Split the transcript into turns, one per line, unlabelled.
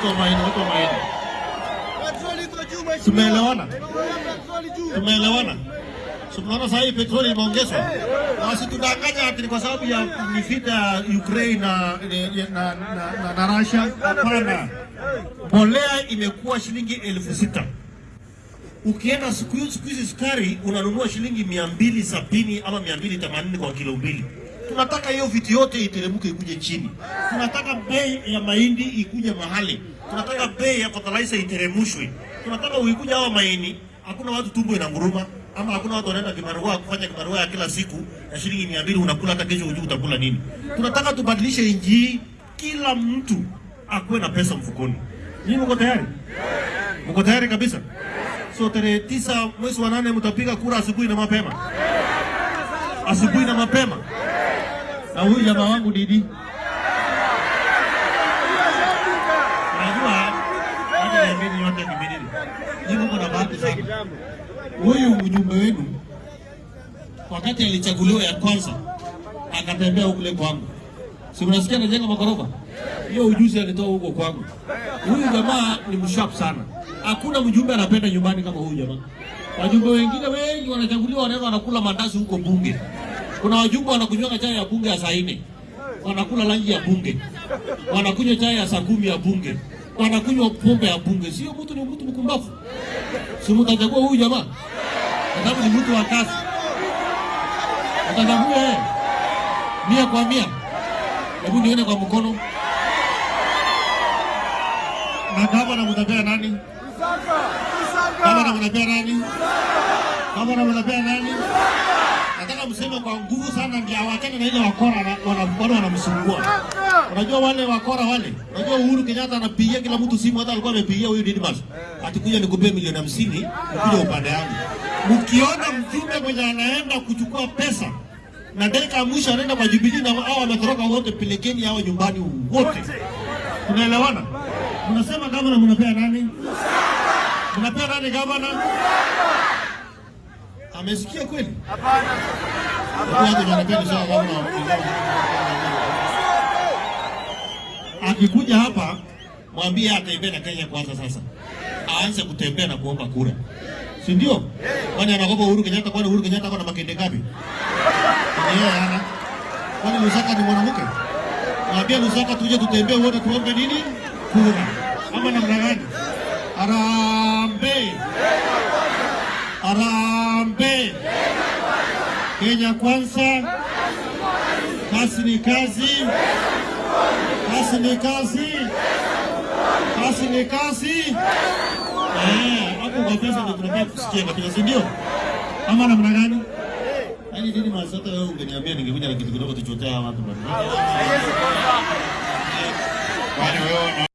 watu wa Maini, wako Maini. Tumeelewana? Tumeelewana? Tunaona sasa hii petroli imeongezwa. basi wasitudanganya ati kwa sababu ya ni vita ya Ukraine na na, na, na, Russia. Hapana. Mbolea imekuwa shilingi elfu sita. Ukienda siku hizi sukari unanunua shilingi mia mbili sabini ama mia mbili themanini kwa kilo mbili. Tunataka hiyo vitu yote iteremke ikuje chini. Tunataka bei ya mahindi ikuje mahali. Tunataka bei ya fertilizer iteremshwe. Tunataka uikuja hawa maini, hakuna watu tumbo inanguruma ama hakuna watu wanaenda kibarua kufanya kibarua ya kila siku ya shilingi mia mbili unakula hata kesho hujui utakula nini. Tunataka tubadilishe nchi kila mtu akuwe na pesa mfukoni. Nyinyi mko tayari? Mko tayari kabisa? So tarehe tisa mwezi wa nane mtapiga kura asubuhi na mapema, asubuhi na mapema. Na huyu jamaa wangu Didi, unajua hata yote kimilili, nyinyi mko na bahati sana. Huyu mjumbe wenu wakati alichaguliwa ya kwanza akatembea kule kwangu, si mnasikia anajenga magorofa? Hiyo ujuzi alitoa huko kwangu. Huyu jamaa ni msharp sana. Hakuna mjumbe anapenda nyumbani kama huyu jamaa. Wajumbe wengine wengi wanachaguliwa, wanaweza wanakula mandazi huko bunge. Kuna wajumbe wanakunywa chai ya bunge ya saa nne, wanakula lanji ya bunge, wanakunywa chai ya saa kumi ya bunge, wanakunywa pombe ya bunge. Sio mtu, ni mtu mkumbavu. Si mtachagua huyu jamaa sababu ni mtu wa kazi, mtachagua yeye mia kwa mia. Hebu nione kwa mkono. Na gavana mtapea nani? Gavana mtapea nani? Gavana mtapea nani? Nataka mseme kwa nguvu sana, ndio awachane na ile wakora wanabado wanamsumbua. Unajua wale wakora wale, unajua Uhuru Kenyatta anapigia kila mtu simu, hata alikuwa amepigia huyu Didmas atikuja nikupe milioni hamsini ukija upande yangu. Mkiona mjumbe mwenye anaenda kuchukua pesa na dakika ya mwisho anaenda kwa Jubilee na hao wametoroka wote, pelekeni hao nyumbani wote. Tunaelewana? Mnasema gavana mnapea nani? Mnapea nani gavana? Amesikia kweli? Hapana. Akikuja hapa mwambie atembee na Kenya kwanza. Sasa aanze kutembea na kuomba kura, si ndio? Kwani anakopa Uhuru Kenyatta? Kwani Uhuru Kenyatta na makende ngapi? Yeye ana kwani Lusaka ni mwanamke? Mwambie Lusaka tuje tutembee wote tuombe nini? Kura ama namna gani? Harambee! Harambee! Kenya kwanza, kazi ni kazi, kazi ni kazi, kazi ni kazi. Eh, hapo kwa pesa ndio tunataka kusikia kabisa, si ndio? Ama namna gani? Yaani nini masata wewe ungeniambia ningekuja na kitu kidogo tuchotea watu bwana. Kwani wewe